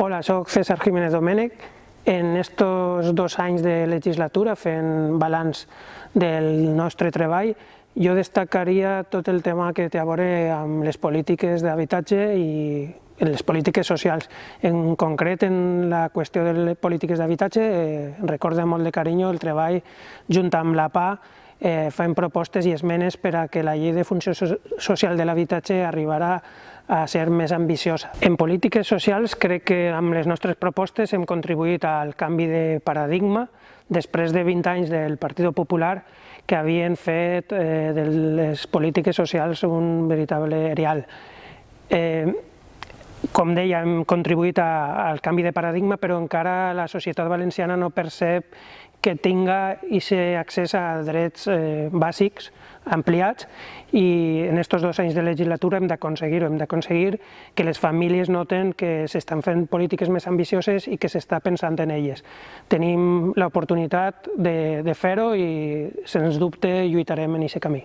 Hola, soc César Jiménez Domènech. En estos dos anys de legislatura, fent balanç del nostre treball, jo destacaria tot el tema que té a veure amb les polítiques d'habitatge i les polítiques socials. En concret, en la qüestió de les polítiques d'habitatge, eh, recorda molt de carinyo el treball junt amb la PA eh, fem propostes i esmenes per a que la llei de funció social de l'habitatge arribarà a ser més ambiciosa. En polítiques socials crec que amb les nostres propostes hem contribuït al canvi de paradigma després de 20 anys del Partit Popular que havien fet eh, de les polítiques socials un veritable erial. Eh, com deia, hem contribuït a, al canvi de paradigma, però encara la societat valenciana no percep que tinga aquest accés a drets eh, bàsics ampliats i en aquests dos anys de legislatura hem d'aconseguir-ho, hem d'aconseguir que les famílies noten que s'estan fent polítiques més ambicioses i que s'està pensant en elles. Tenim l'oportunitat de, de fer-ho i, sens dubte, lluitarem en aquest camí.